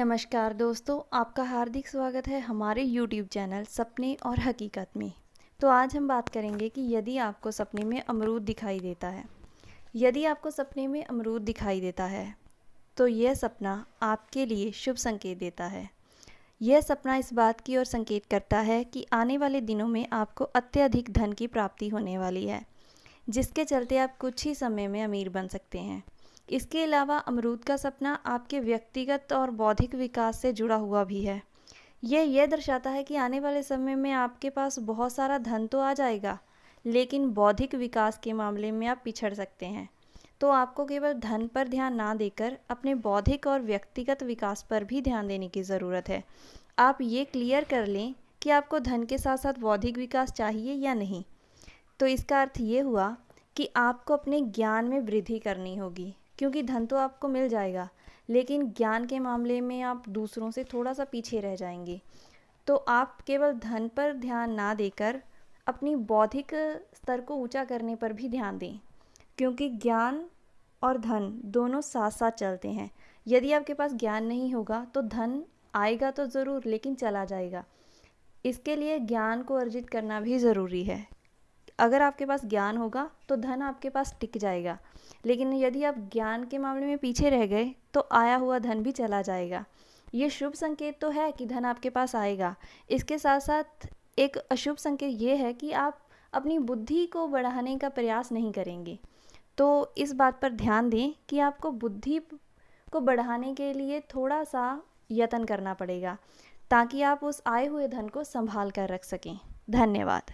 नमस्कार दोस्तों, आपका हार्दिक स्वागत है हमारे YouTube चैनल सपने और हकीकत में। तो आज हम बात करेंगे कि यदि आपको सपने में अमरूद दिखाई देता है, यदि आपको सपने में अमरूद दिखाई देता है तो यह सपना आपके लिए शुभ संकेत देता है। यह सपना इस बात की ओर संकेत करता है कि आने वाले दिनों में आपको अत्यधिक धन की प्राप्ति होने वाली है, जिसके चलते आप कुछ ही समय में अमीर बन सकते हैं। इसके अलावा अमरूद का सपना आपके व्यक्तिगत और बौद्धिक विकास से जुड़ा हुआ भी है। यह यह दर्शाता है कि आने वाले समय में आपके पास बहुत सारा धन तो आ जाएगा, लेकिन बौद्धिक विकास के मामले में आप पिछड़ सकते हैं। तो आपको केवल धन पर ध्यान ना देकर अपने बौद्धिक और व्यक्तिगत विकास पर भी ध्यान देने की ज़रूरत है। आप ये क्लियर कर लें कि आपको धन के साथ साथ बौद्धिक विकास चाहिए या नहीं। तो इसका अर्थ ये हुआ कि आपको अपने ज्ञान में वृद्धि करनी होगी। क्योंकि धन तो आपको मिल जाएगा, लेकिन ज्ञान के मामले में आप दूसरों से थोड़ा सा पीछे रह जाएँगे। तो आप केवल धन पर ध्यान ना देकर अपनी बौद्धिक स्तर को ऊँचा करने पर भी ध्यान दें, क्योंकि ज्ञान और धन दोनों साथ साथ चलते हैं। यदि आपके पास ज्ञान नहीं होगा तो धन आएगा तो ज़रूर, लेकिन चला जाएगा। इसके लिए ज्ञान को अर्जित करना भी ज़रूरी है। अगर आपके पास ज्ञान होगा तो धन आपके पास टिक जाएगा। लेकिन यदि आप ज्ञान के मामले में पीछे रह गए तो आया हुआ धन भी चला जाएगा। ये शुभ संकेत तो है कि धन आपके पास आएगा। इसके साथ साथ एक अशुभ संकेत ये है कि आप अपनी बुद्धि को बढ़ाने का प्रयास नहीं करेंगे। तो इस बात पर ध्यान दें कि आपको बुद्धि को बढ़ाने के लिए थोड़ा सा यत्न करना पड़ेगा, ताकि आप उस आए हुए धन को संभाल कर रख सकें। धन्यवाद।